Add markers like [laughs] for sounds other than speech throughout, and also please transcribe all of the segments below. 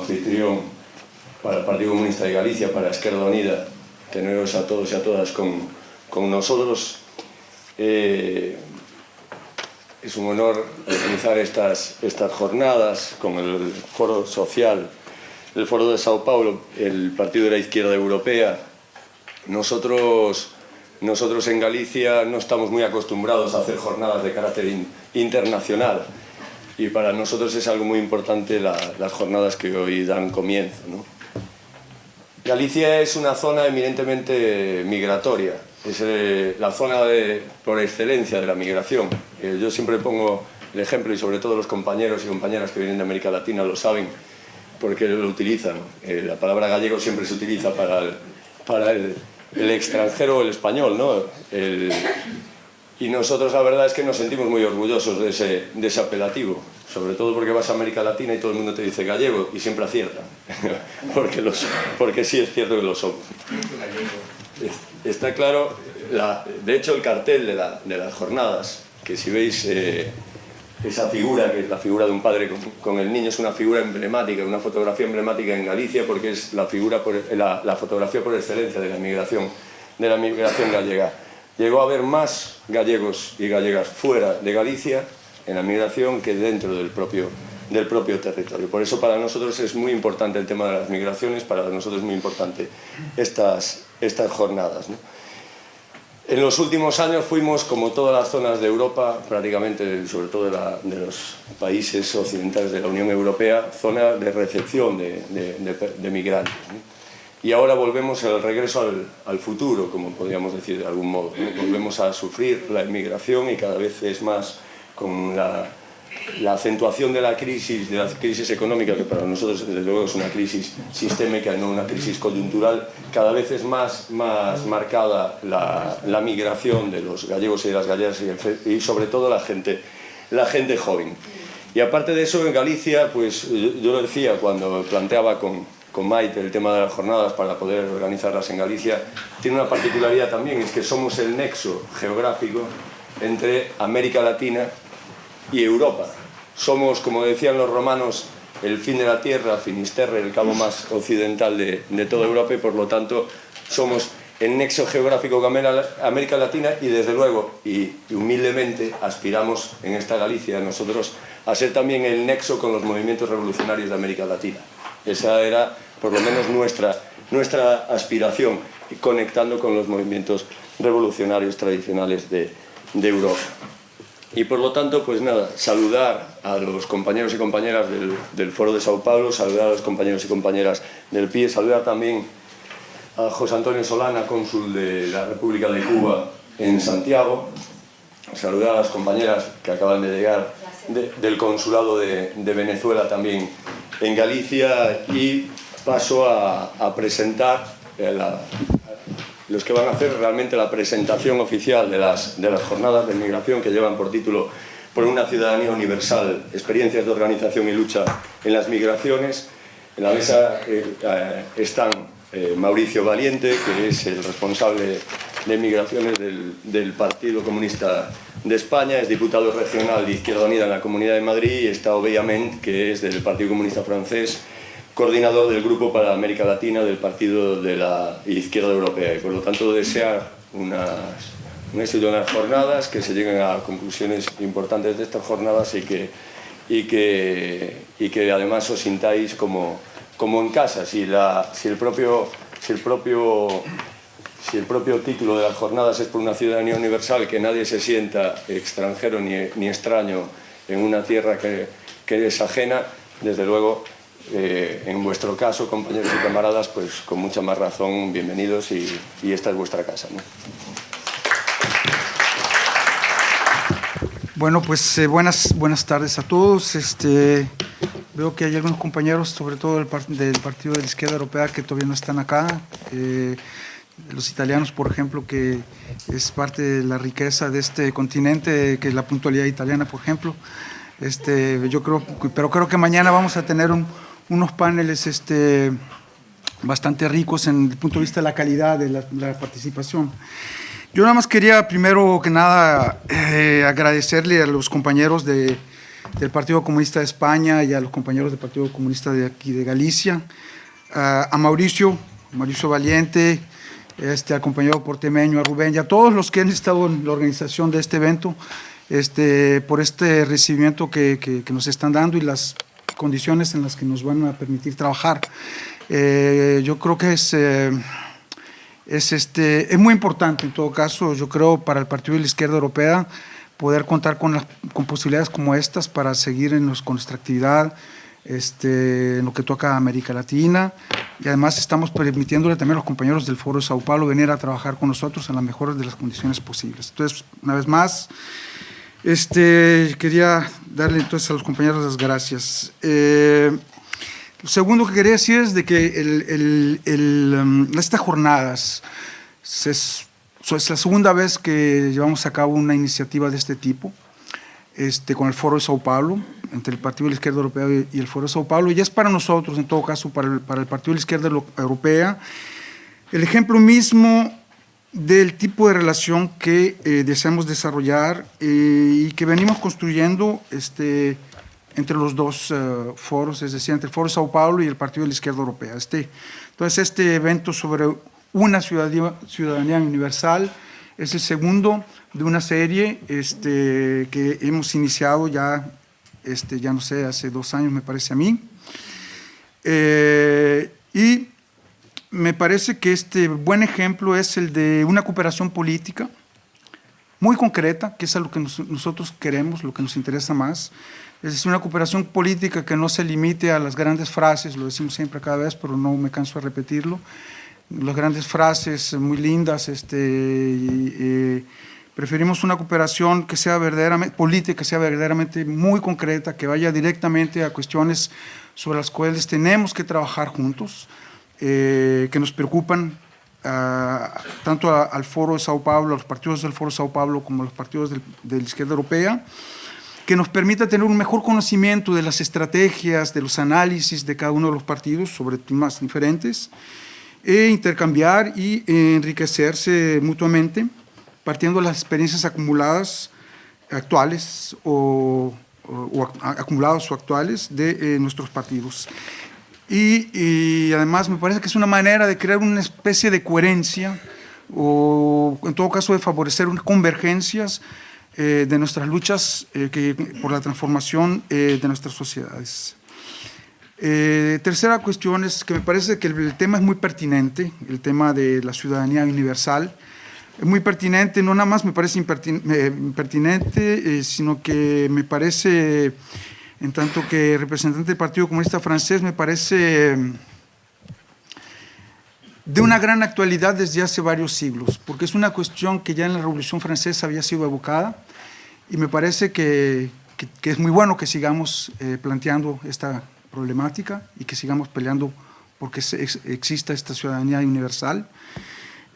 anfitrión para el Partido Comunista de Galicia, para Esquerda Unida, teneros a todos y a todas con, con nosotros. Eh, es un honor organizar estas, estas jornadas con el Foro Social, el Foro de Sao Paulo, el Partido de la Izquierda Europea. Nosotros, nosotros en Galicia no estamos muy acostumbrados a hacer jornadas de carácter internacional y para nosotros es algo muy importante las jornadas que hoy dan comienzo. Galicia es una zona eminentemente migratoria, es eh, la zona de, por excelencia de la migración. Eh, yo siempre pongo el ejemplo, y sobre todo los compañeros y compañeras que vienen de América Latina lo saben, porque lo utilizan. Eh, la palabra gallego siempre se utiliza para el, extranjero o el español, ¿no? Y nosotros la verdad es que nos sentimos muy orgullosos de ese, de ese apelativo sobre todo porque vas a América Latina y todo el mundo te dice gallego y siempre acierta, [laughs] porque, los, porque sí es cierto que lo somos. Está claro, la, de hecho el cartel de, la, de, las jornadas, que si veis eh, esa figura, que es la figura de un padre con, con, el niño, es una figura emblemática, una fotografía emblemática en Galicia porque es la, figura por, la, la fotografía por excelencia de la migración, de la migración gallega. Llegó a haber más gallegos y gallegas fuera de Galicia en la migración que dentro del propio, del propio territorio. Por eso para nosotros es muy importante el tema de las migraciones, para nosotros es muy importante estas, estas jornadas. En los últimos años fuimos, como todas las zonas de Europa, prácticamente, sobre todo de, los países occidentales de la Unión Europea, zona de recepción de, de, migrantes. Y ahora volvemos al regreso al, al, futuro, como podríamos decir de algún modo. Volvemos a sufrir la inmigración y cada vez es más con la, acentuación de la crisis, de la crisis económica, que para nosotros desde luego es una crisis sistémica, no una crisis coyuntural, cada vez es más, más marcada la, migración de los gallegos y las gallegas y, sobre todo la gente, la gente joven. Y aparte de eso, en Galicia, pues yo, lo decía cuando planteaba con, con Maite el tema de las jornadas para poder organizarlas en Galicia, tiene una particularidad también, es que somos el nexo geográfico entre América Latina y Europa. Somos, como decían los romanos, el fin de la tierra, Finisterre, el cabo más occidental de, toda Europa y por lo tanto somos el nexo geográfico con América Latina y desde luego y, humildemente aspiramos en esta Galicia nosotros a ser también el nexo con los movimientos revolucionarios de América Latina. Esa era por lo menos nuestra, nuestra aspiración, conectando con los movimientos revolucionarios tradicionales de, Europa. Y por lo tanto, pues nada, saludar a los compañeros y compañeras del, Foro de Sao Paulo, saludar a los compañeros y compañeras del PIE, saludar también a José Antonio Solana, cónsul de la República de Cuba en Santiago, saludar a las compañeras que acaban de llegar del Consulado de, Venezuela también en Galicia y paso a, presentar la, los que van a hacer realmente la presentación oficial de las, de las jornadas de migración que llevan por título por una ciudadanía universal, experiencias de organización y lucha en las migraciones. En la mesa eh, eh, están eh, Mauricio Valiente, que es el responsable de migraciones del, Partido Comunista de España, es diputado regional de Izquierda Unida en la Comunidad de Madrid, y está Obeyament, que es del Partido Comunista Francés, coordinador del Grupo para América Latina del Partido de la Izquierda Europea y por lo tanto desear unas, un éxito en las jornadas, que se lleguen a conclusiones importantes de estas jornadas y que, y que, y que además os sintáis como, como en casa. Si, la, si, el propio, si, el propio, si el propio título de las jornadas es por una ciudadanía universal, que nadie se sienta extranjero ni, ni extraño en una tierra que, que es ajena, desde luego eh, en vuestro caso, compañeros y camaradas, pues con mucha más razón, bienvenidos y, esta es vuestra casa. Bueno, pues eh, buenas, buenas tardes a todos. Este, veo que hay algunos compañeros, sobre todo del, del, Partido de la Izquierda Europea, que todavía no están acá. Eh, los italianos, por ejemplo, que es parte de la riqueza de este continente, que es la puntualidad italiana, por ejemplo. Este, yo creo, pero creo que mañana vamos a tener un, unos paneles este, bastante ricos en el punto de vista de la calidad de la, participación. Yo nada más quería, primero que nada, eh, agradecerle a los compañeros de, del Partido Comunista de España y a los compañeros del Partido Comunista de aquí de Galicia, a Mauricio, Mauricio Valiente, este, al compañero portemeño, a Rubén y a todos los que han estado en la organización de este evento, este, por este recibimiento que, que, nos están dando y las condiciones en las que nos van a permitir trabajar. Eh, yo creo que es, eh, es, este, es muy importante en todo caso, yo creo, para el Partido de la Izquierda Europea poder contar con, con posibilidades como estas para seguir en los, con nuestra actividad, este, en lo que toca a América Latina y además estamos permitiéndole también a los compañeros del Foro de Sao Paulo venir a trabajar con nosotros en las mejores de las condiciones posibles. Entonces, una vez más, este, quería darle entonces a los compañeros las gracias. Eh, lo segundo que quería decir es de que el, el, um, estas jornadas es, es la segunda vez que llevamos a cabo una iniciativa de este tipo este, con el Foro de Sao Paulo entre el Partido de la Izquierda Europea y el Foro de Sao Paulo, y es para nosotros, en todo caso, para el, para el Partido de la Izquierda Europea, el ejemplo mismo del tipo de relación que eh, deseamos desarrollar eh, y que venimos construyendo este, entre los dos eh, foros, es decir, entre el Foro de Sao Paulo y el Partido de la Izquierda Europea. Este, entonces, este evento sobre una ciudadanía, ciudadanía universal es el segundo de una serie este, que hemos iniciado ya este, ya no sé, hace dos años me parece a mí. Eh, y me parece que este buen ejemplo es el de una cooperación política muy concreta, que es a lo que nosotros queremos, lo que nos interesa más. Es una cooperación política que no se limite a las grandes frases, lo decimos siempre cada vez, pero no me canso de repetirlo, las grandes frases muy lindas, este, y, Preferimos una cooperación que sea verdaderamente política, que sea verdaderamente muy concreta, que vaya directamente a cuestiones sobre las cuales tenemos que trabajar juntos, eh, que nos preocupan ah, tanto al Foro de Sao Paulo, a los partidos del Foro de Sao Paulo como a los partidos de la izquierda europea, que nos permita tener un mejor conocimiento de las estrategias, de los análisis de cada uno de los partidos sobre temas diferentes, e intercambiar y enriquecerse mutuamente partiendo de las experiencias acumuladas actuales o, acumuladas o actuales de eh, nuestros partidos. Y, además me parece que es una manera de crear una especie de coherencia o en todo caso de favorecer unas convergencias eh, de nuestras luchas eh, que, por la transformación de nuestras sociedades. Tercera cuestión es que me parece que el tema es muy pertinente, el tema de la ciudadanía universal, es muy pertinente, no nada más me parece impertinente, eh, sino que me parece, en tanto que representante del Partido Comunista Francés, me parece de una gran actualidad desde hace varios siglos, porque es una cuestión que ya en la Revolución Francesa había sido evocada, y me parece que, es muy bueno que sigamos eh, planteando esta problemática y que sigamos peleando porque exista esta ciudadanía universal.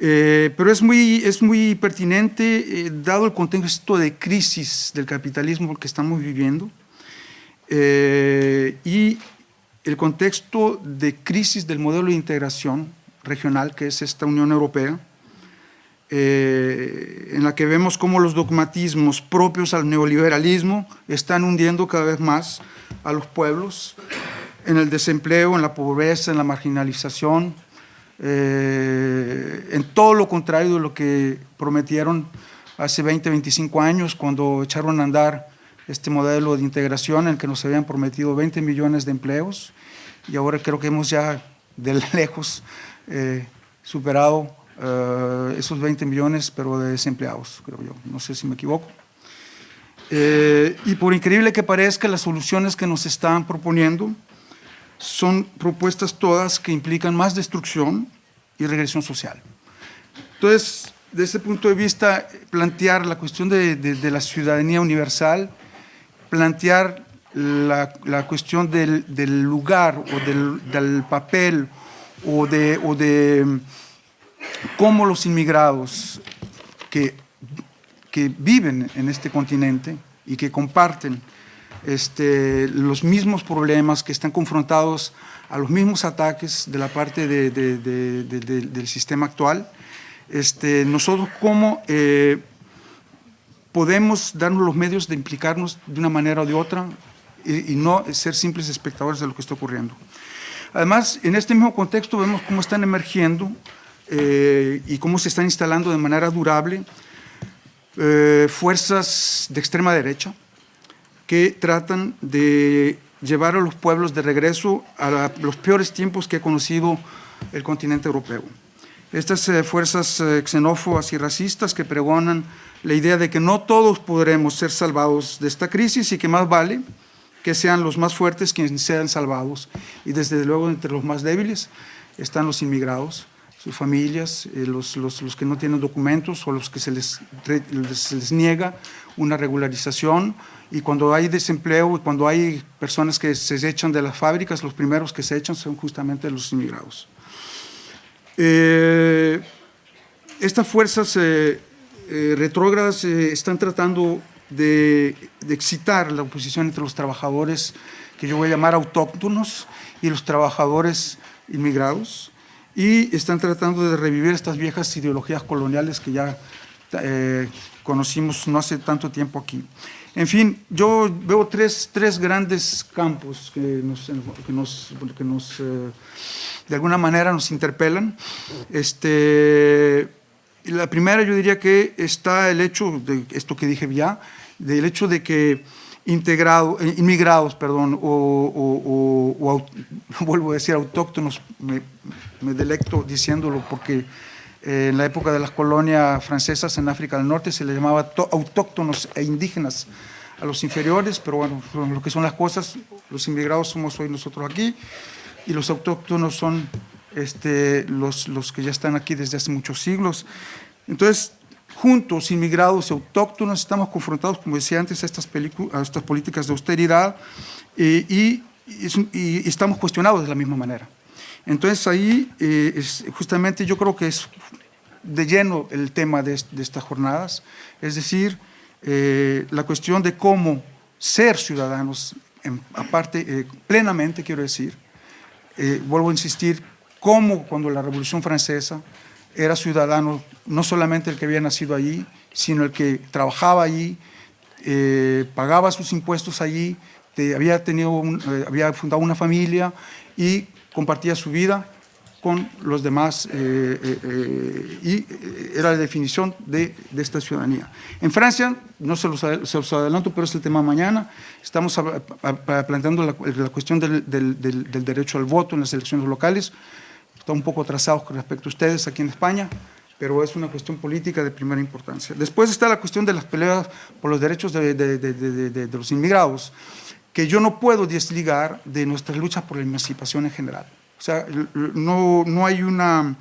Eh, pero es muy, es muy pertinente, eh, dado el contexto de crisis del capitalismo que estamos viviendo eh, y el contexto de crisis del modelo de integración regional que es esta Unión Europea, en la que vemos cómo los dogmatismos propios al neoliberalismo están hundiendo cada vez más a los pueblos en el desempleo, en la pobreza, en la marginalización, eh, en todo lo contrario de lo que prometieron hace 20, 25 años cuando echaron a andar este modelo de integración en el que nos habían prometido 20 millones de empleos y ahora creo que hemos ya de [laughs] lejos eh, superado eh, esos 20 millones, pero de desempleados, creo yo, no sé si me equivoco. y por increíble que parezca, las soluciones que nos están proponiendo son propuestas todas que implican más destrucción y regresión social. Entonces, desde ese punto de vista, plantear la cuestión de, de, la ciudadanía universal, plantear la, la cuestión del, del, lugar o del, del papel o de, o de cómo los inmigrados que, que viven en este continente y que comparten este, los mismos problemas, que están confrontados a los mismos ataques de la parte del sistema actual. Este, nosotros cómo eh, podemos darnos los medios de implicarnos de una manera o de otra y, no ser simples espectadores de lo que está ocurriendo. Además, en este mismo contexto vemos cómo están emergiendo eh, y cómo se están instalando de manera durable eh, fuerzas de extrema derecha que tratan de llevar a los pueblos de regreso a los peores tiempos que ha conocido el continente europeo. Estas eh, fuerzas xenófobas y racistas que pregonan la idea de que no todos podremos ser salvados de esta crisis y que más vale que sean los más fuertes quienes sean salvados. Y desde luego entre los más débiles están los inmigrados, sus familias, eh, los, los, los, que no tienen documentos o los que se les, se les niega una regularización y cuando hay desempleo y cuando hay personas que se echan de las fábricas, los primeros que se echan son justamente los inmigrados. Eh, estas fuerzas eh, retrógradas están tratando de, excitar la oposición entre los trabajadores que yo voy a llamar autóctonos y los trabajadores inmigrados y están tratando de revivir estas viejas ideologías coloniales que ya eh, conocimos no hace tanto tiempo aquí. En fin, yo veo tres, tres grandes campos que nos, que nos, que nos de alguna manera nos interpelan. Este, la primera yo diría que está el hecho, de esto que dije ya, del hecho de que integrado, eh, inmigrados, perdón, o, [laughs] vuelvo a decir autóctonos, me, delecto diciéndolo porque eh, en la época de las colonias francesas en África del Norte se les llamaba autóctonos e indígenas a los inferiores, pero bueno, lo que son las cosas, los inmigrados somos hoy nosotros aquí y los autóctonos son este, los, los que ya están aquí desde hace muchos siglos. Entonces, juntos, inmigrados y autóctonos, estamos confrontados, como decía antes, a estas, políticas de austeridad eh, y, estamos cuestionados de la misma manera. Entonces ahí, eh, justamente yo creo que es de lleno el tema de, estas jornadas, es decir, eh, la cuestión de cómo ser ciudadanos, aparte, plenamente quiero decir, vuelvo a insistir, cómo cuando la Revolución Francesa era ciudadano, no solamente el que había nacido allí, sino el que trabajaba allí, eh, pagaba sus impuestos allí, había, tenido eh, había fundado una familia y compartía su vida con los demás eh, y era la definición de, esta ciudadanía. En Francia, no se los, se adelanto, pero es el tema mañana, estamos planteando la, cuestión del, del derecho al voto en las elecciones locales, está un poco atrasado con respecto a ustedes aquí en España, pero es una cuestión política de primera importancia. Después está la cuestión de las peleas por los derechos de, de, los inmigrados, que yo no puedo desligar de nuestra lucha por la emancipación en general. O sea, no, no, hay, una,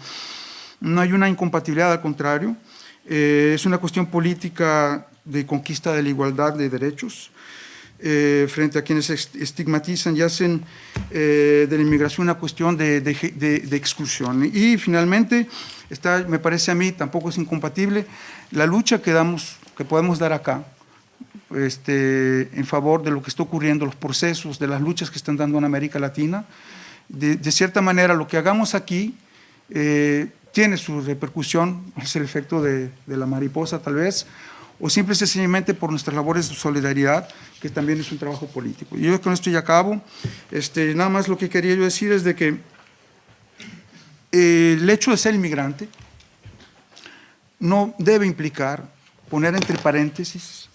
no hay una incompatibilidad, al contrario, eh, es una cuestión política de conquista de la igualdad de derechos, eh, frente a quienes estigmatizan y hacen eh, de la inmigración una cuestión de, exclusión. Y finalmente, está, me parece a mí, tampoco es incompatible, la lucha que, damos, que podemos dar acá, este, en favor de lo que está ocurriendo, los procesos, de las luchas que están dando en América Latina, de, cierta manera lo que hagamos aquí eh, tiene su repercusión, es el efecto de la mariposa tal vez, o simple y sencillamente por nuestras labores de solidaridad, que también es un trabajo político. Y yo con esto ya acabo. Este, nada más lo que quería yo decir es de que eh, el hecho de ser inmigrante no debe implicar poner entre paréntesis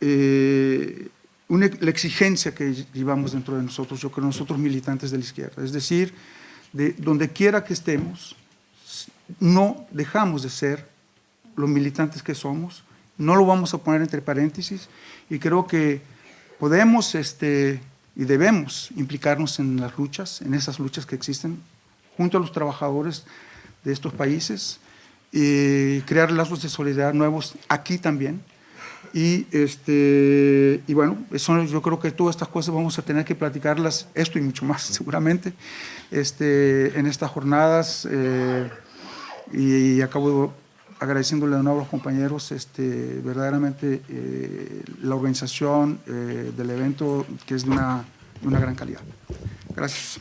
eh, la exigencia que llevamos dentro de nosotros, yo creo nosotros militantes de la izquierda, es decir, de donde quiera que estemos, no dejamos de ser los militantes que somos, no lo vamos a poner entre paréntesis y creo que podemos este, y debemos implicarnos en las luchas, en esas luchas que existen junto a los trabajadores de estos países, y crear lazos de solidaridad nuevos aquí también. Y, este, y bueno, eso, yo creo que todas estas cosas vamos a tener que platicarlas, esto y mucho más [laughs] seguramente, este, en estas jornadas. Eh, y, acabo agradeciéndole de nuevo a los compañeros este, verdaderamente eh, la organización eh, del evento que es de una, de una gran calidad. Gracias.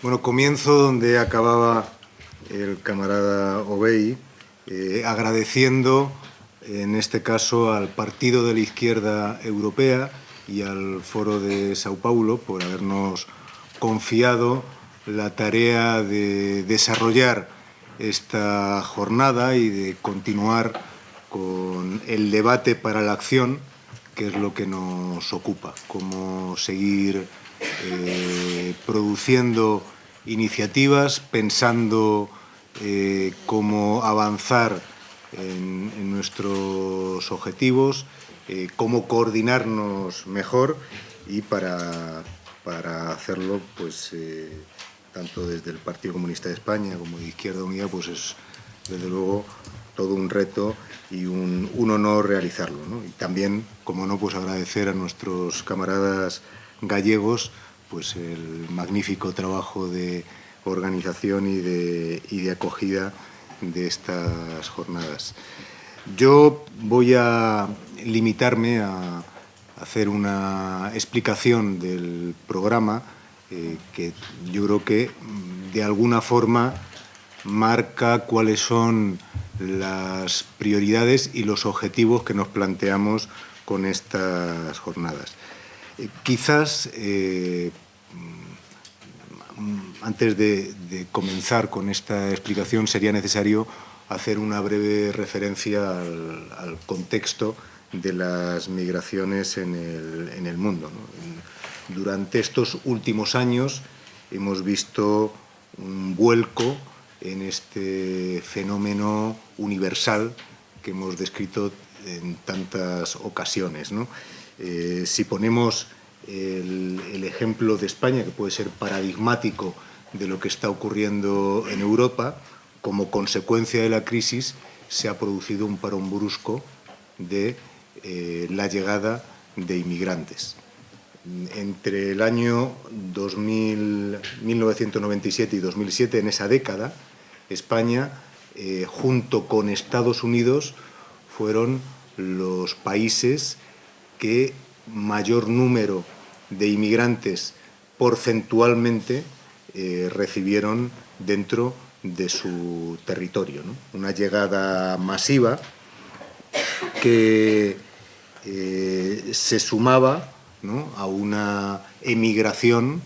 Bueno, comienzo donde acababa el camarada Obey, eh, agradeciendo en este caso al Partido de la Izquierda Europea y al Foro de Sao Paulo por habernos confiado la tarea de desarrollar esta jornada y de continuar con el debate para la acción, que es lo que nos ocupa, cómo seguir eh, produciendo iniciativas, pensando eh, cómo avanzar en, nuestros objetivos, eh, cómo coordinarnos mejor y para, para hacerlo, pues tanto desde el Partido Comunista de España como de Izquierda Unida, pues es desde luego todo un reto y un, honor realizarlo. Y también, como no, pues agradecer a nuestros camaradas gallegos pues el magnífico trabajo de organización y de, y de acogida de estas jornadas. Yo voy a limitarme a hacer una explicación del programa eh, que yo creo que mm, de alguna forma marca cuáles son las prioridades y los objetivos que nos planteamos con estas jornadas. Eh, quizás, eh, mm, antes de, comenzar con esta explicación, sería necesario hacer una breve referencia al, contexto de las migraciones en el, mundo. Durante estos últimos años hemos visto un vuelco en este fenómeno universal que hemos descrito en tantas ocasiones. Eh, si ponemos el, ejemplo de España, que puede ser paradigmático de lo que está ocurriendo en Europa, como consecuencia de la crisis se ha producido un parón brusco de eh, la llegada de inmigrantes. Entre el año 1997 y 2007, en esa década, España, eh, junto con Estados Unidos, fueron los países que mayor número de inmigrantes porcentualmente eh, recibieron dentro de su territorio. Una llegada masiva que eh, se sumaba a una emigración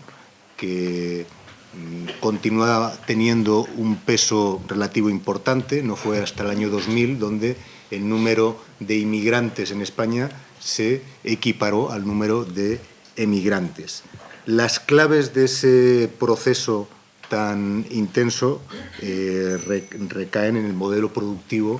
que Mm, continúa teniendo un peso relativo importante, no fue hasta el año 2000 donde el número de inmigrantes en España se equiparó al número de emigrantes. Las claves de ese proceso tan intenso eh, recaen en el modelo productivo,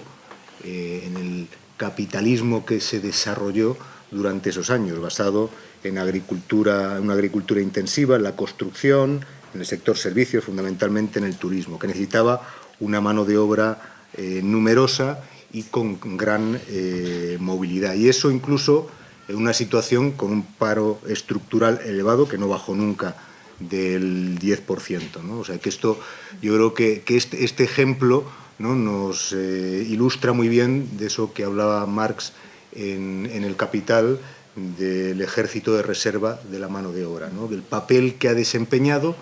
eh, en el capitalismo que se desarrolló durante esos años, basado en agricultura, una agricultura intensiva, en la construcción, en el sector servicios, fundamentalmente en el turismo, que necesitaba una mano de obra eh, numerosa y con gran eh, movilidad. Y eso incluso en una situación con un paro estructural elevado que no bajó nunca del 10%. ¿no? O sea que esto, yo creo que, este, este, ejemplo ¿no? nos eh, ilustra muy bien de eso que hablaba Marx en, el Capital, del ejército de reserva de la mano de obra, ¿no? del papel que ha desempeñado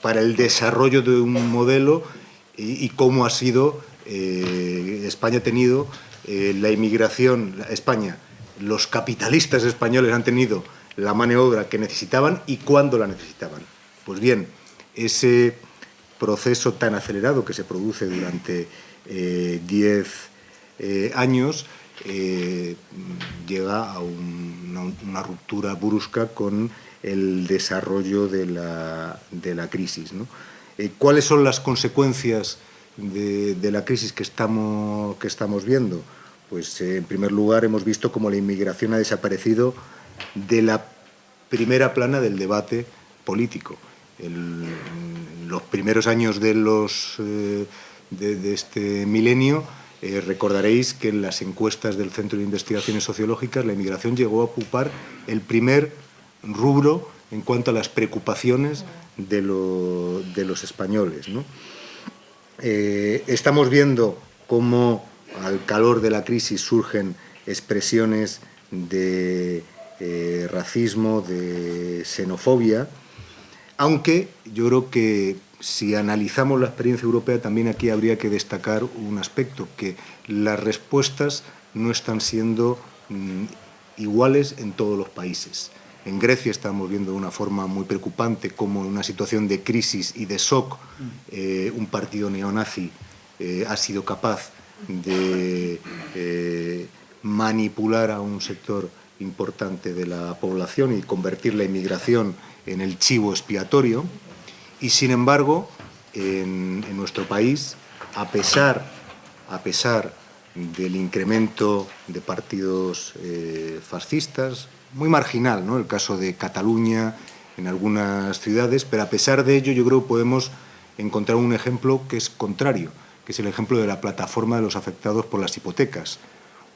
para el desarrollo de un modelo y, cómo ha sido, eh, España ha tenido eh, la inmigración, España, los capitalistas españoles han tenido la mano de obra que necesitaban y cuándo la necesitaban. Pues bien, ese proceso tan acelerado que se produce durante 10 eh, años llega a una ruptura brusca con el desarrollo de la, de la crisis. Eh, ¿Cuáles son las consecuencias de, la crisis que estamos, que estamos viendo? Pues eh, en primer lugar hemos visto cómo la inmigración ha desaparecido de la primera plana del debate político. En los primeros años de, los, eh, de, este milenio recordaréis que en las encuestas del Centro de Investigaciones Sociológicas la inmigración llegó a ocupar el primer rubro en cuanto a las preocupaciones de, los españoles. Eh, estamos viendo cómo al calor de la crisis surgen expresiones de eh, racismo, de xenofobia, aunque yo creo que si analizamos la experiencia europea, también aquí habría que destacar un aspecto, que las respuestas no están siendo mm, iguales en todos los países. En Grecia estamos viendo de una forma muy preocupante cómo en una situación de crisis y de shock eh, un partido neonazi eh, ha sido capaz de eh, manipular a un sector importante de la población y convertir la inmigración en el chivo expiatorio. Y sin embargo, en, nuestro país, a pesar, a pesar del incremento de partidos eh, fascistas, muy marginal, ¿no? el caso de Cataluña, en algunas ciudades, pero a pesar de ello yo creo que podemos encontrar un ejemplo que es contrario, que es el ejemplo de la plataforma de los afectados por las hipotecas.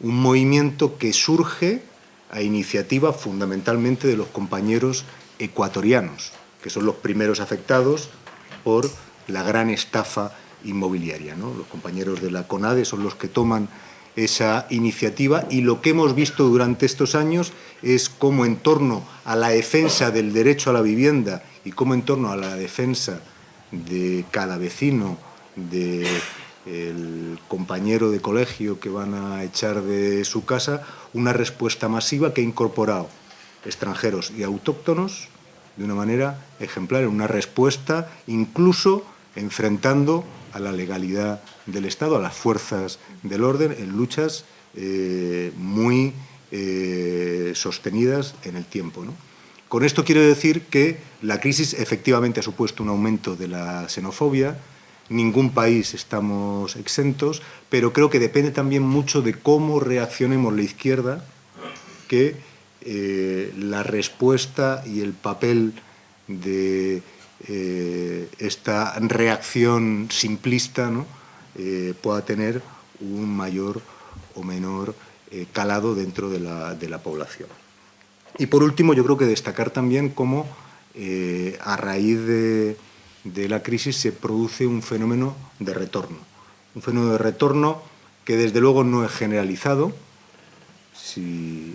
Un movimiento que surge a iniciativa fundamentalmente de los compañeros ecuatorianos, que son los primeros afectados por la gran estafa inmobiliaria. ¿no? Los compañeros de la CONADE son los que toman esa iniciativa y lo que hemos visto durante estos años es cómo en torno a la defensa del derecho a la vivienda y cómo en torno a la defensa de cada vecino, del compañero de colegio que van a echar de su casa, una respuesta masiva que ha incorporado extranjeros y autóctonos de una manera ejemplar, una respuesta incluso enfrentando a la legalidad del Estado, a las fuerzas del orden, en luchas eh, muy eh, sostenidas en el tiempo. Con esto quiero decir que la crisis efectivamente ha supuesto un aumento de la xenofobia, ningún país estamos exentos, pero creo que depende también mucho de cómo reaccionemos la izquierda, que eh, la respuesta y el papel de eh, esta reacción simplista ¿no? eh, pueda tener un mayor o menor calado dentro de la, de la, población. Y por último, yo creo que destacar también cómo a raíz de, de la crisis se produce un fenómeno de retorno. Un fenómeno de retorno que desde luego no es generalizado. Si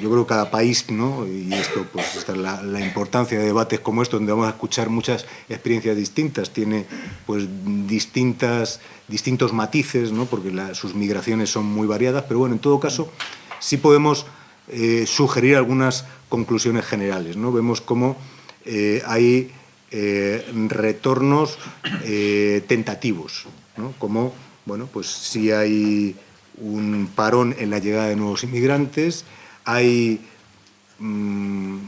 yo creo que cada país, ¿no? y esto, pues esta es la, importancia de debates como estos, donde vamos a escuchar muchas experiencias distintas, tiene pues distintas, distintos matices, ¿no? porque sus migraciones son muy variadas, pero bueno, en todo caso, sí podemos eh, sugerir algunas conclusiones generales. ¿no? Vemos cómo eh, hay eh, retornos tentativos, ¿no? como, bueno, pues si hay un parón en la llegada de nuevos inmigrantes, hay mmm,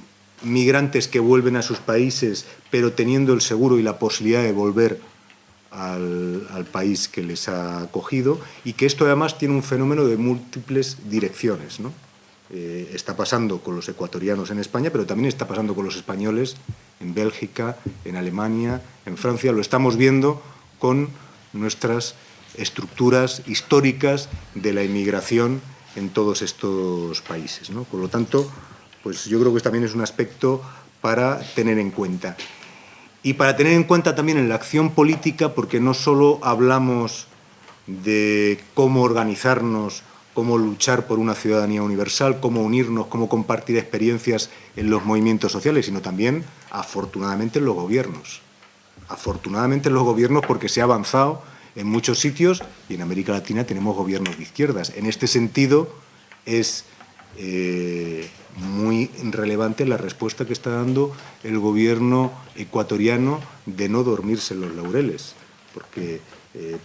migrantes que vuelven a sus países, pero teniendo el seguro y la posibilidad de volver al, al, país que les ha acogido, y que esto además tiene un fenómeno de múltiples direcciones. ¿no? Eh, está pasando con los ecuatorianos en España, pero también está pasando con los españoles en Bélgica, en Alemania, en Francia. Lo estamos viendo con nuestras estructuras históricas de la inmigración en todos estos países. Por lo tanto, pues yo creo que también es un aspecto para tener en cuenta. Y para tener en cuenta también en la acción política, porque no solo hablamos de cómo organizarnos, cómo luchar por una ciudadanía universal, cómo unirnos, cómo compartir experiencias en los movimientos sociales, sino también, afortunadamente, en los gobiernos. Afortunadamente en los gobiernos porque se ha avanzado en muchos sitios y en América Latina tenemos gobiernos de izquierdas. En este sentido es eh, muy relevante la respuesta que está dando el gobierno ecuatoriano de no dormirse en los laureles, porque eh,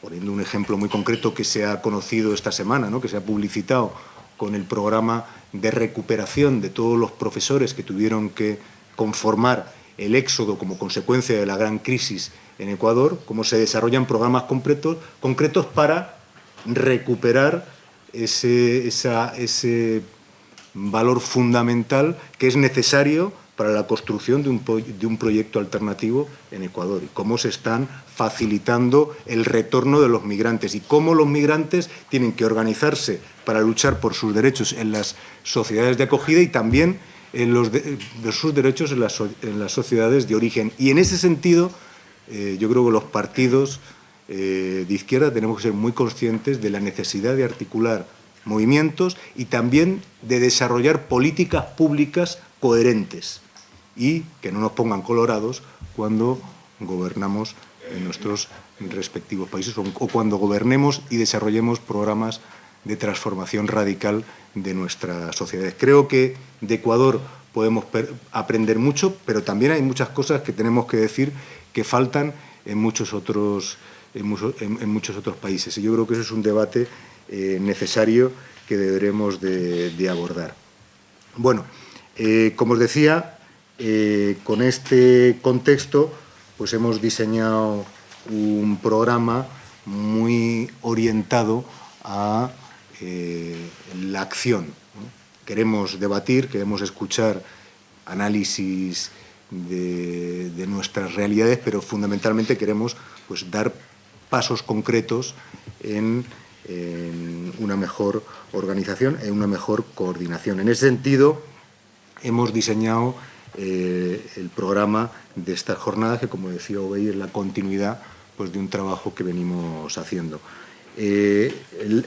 poniendo un ejemplo muy concreto que se ha conocido esta semana, ¿no? que se ha publicitado con el programa de recuperación de todos los profesores que tuvieron que conformar el éxodo como consecuencia de la gran crisis en Ecuador, cómo se desarrollan programas concretos, para recuperar ese valor fundamental que es necesario para la construcción de un, de un, proyecto alternativo en Ecuador y cómo se están facilitando el retorno de los migrantes y cómo los migrantes tienen que organizarse para luchar por sus derechos en las sociedades de acogida y también en los de, sus derechos en las, sociedades de origen. Y en ese sentido, eh, yo creo que los partidos eh, de izquierda tenemos que ser muy conscientes de la necesidad de articular movimientos y también de desarrollar políticas públicas coherentes y que no nos pongan colorados cuando gobernamos en nuestros respectivos países o cuando gobernemos y desarrollemos programas de transformación radical de nuestras sociedades. Creo que de Ecuador podemos aprender mucho, pero también hay muchas cosas que tenemos que decir que faltan en muchos otros, en muchos, otros países. Y yo creo que eso es un debate eh, necesario que deberemos de, abordar. Bueno, eh, como os decía, eh, con este contexto pues hemos diseñado un programa muy orientado a la acción. Queremos debatir, queremos escuchar análisis de, nuestras realidades, pero fundamentalmente queremos pues, dar pasos concretos en, una mejor organización, en una mejor coordinación. En ese sentido, hemos diseñado eh, el programa de estas jornadas, que como decía Obey, es la continuidad pues, de un trabajo que venimos haciendo. Eh,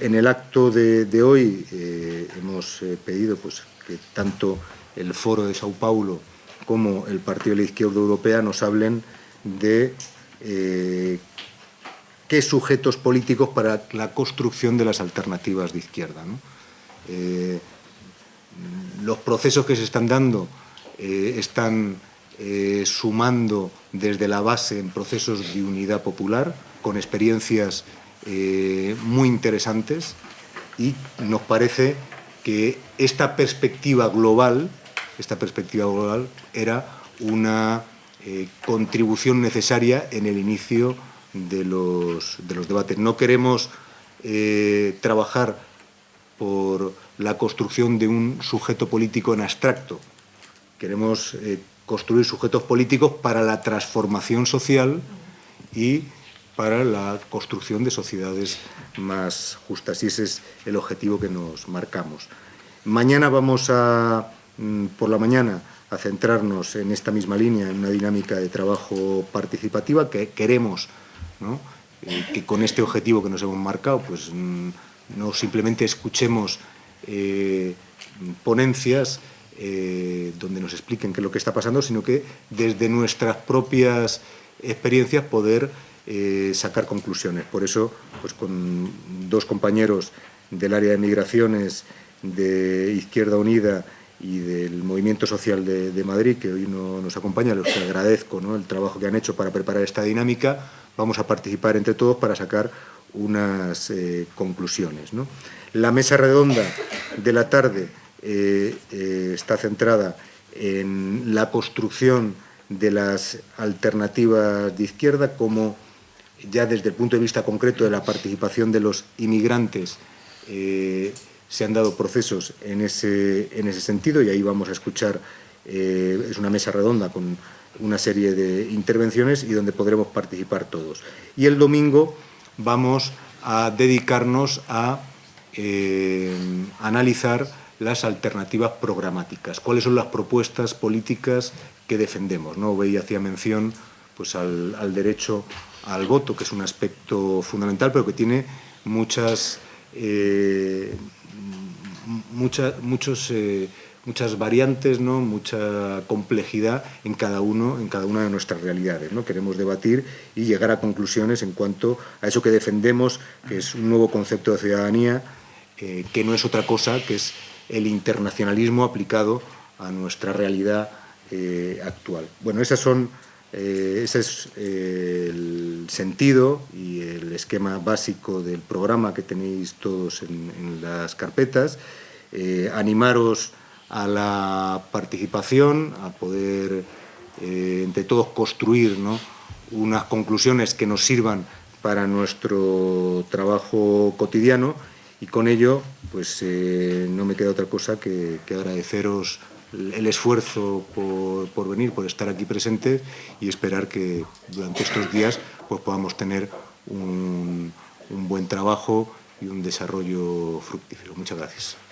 en el acto de, hoy eh, hemos pedido pues, que tanto el Foro de Sao Paulo como el Partido de la Izquierda Europea nos hablen de eh, qué sujetos políticos para la construcción de las alternativas de izquierda. Eh, los procesos que se están dando eh, están sumando desde la base en procesos de unidad popular, con experiencias muy interesantes y nos parece que esta perspectiva global esta perspectiva global era una eh, contribución necesaria en el inicio de los, debates. No queremos eh, trabajar por la construcción de un sujeto político en abstracto. Queremos eh, construir sujetos políticos para la transformación social y para la construcción de sociedades más justas. Y ese es el objetivo que nos marcamos. Mañana vamos a Mm, por la mañana a centrarnos en esta misma línea, en una dinámica de trabajo participativa que queremos eh, que con este objetivo que nos hemos marcado, pues mm, no simplemente escuchemos eh, ponencias eh, donde nos expliquen qué es lo que está pasando, sino que desde nuestras propias experiencias poder sacar conclusiones. Por eso, pues con dos compañeros del área de migraciones de Izquierda Unida y del Movimiento Social de, Madrid, que hoy no nos acompaña, los que agradezco el trabajo que han hecho para preparar esta dinámica. Vamos a participar entre todos para sacar unas eh, conclusiones. La mesa redonda de la tarde eh, eh, está centrada en la construcción de las alternativas de izquierda, como ya desde el punto de vista concreto de la participación de los inmigrantes se han dado procesos en ese, en ese sentido y ahí vamos a escuchar, eh, es una mesa redonda con una serie de intervenciones y donde podremos participar todos. Y el domingo vamos a dedicarnos a eh, analizar las alternativas programáticas, cuáles son las propuestas políticas que defendemos. ¿no? Veía hacía mención pues, al derecho al voto, que es un aspecto fundamental, pero que tiene muchas eh, muchos, eh, muchas variantes, ¿no? mucha complejidad en cada, uno, en cada una de nuestras realidades. ¿no? Queremos debatir y llegar a conclusiones en cuanto a eso que defendemos, que es un nuevo concepto de ciudadanía, eh, que no es otra cosa que es el internacionalismo aplicado a nuestra realidad eh, actual. Bueno, esas son, ese es el sentido y el esquema básico del programa que tenéis todos en, las carpetas. Eh, animaros a la participación, a poder eh, entre todos construir unas conclusiones que nos sirvan para nuestro trabajo cotidiano y con ello pues eh, no me queda otra cosa que, agradeceros el esfuerzo por, venir, por estar aquí presentes y esperar que durante estos días pues podamos tener un buen trabajo y un desarrollo fructífero. Muchas gracias.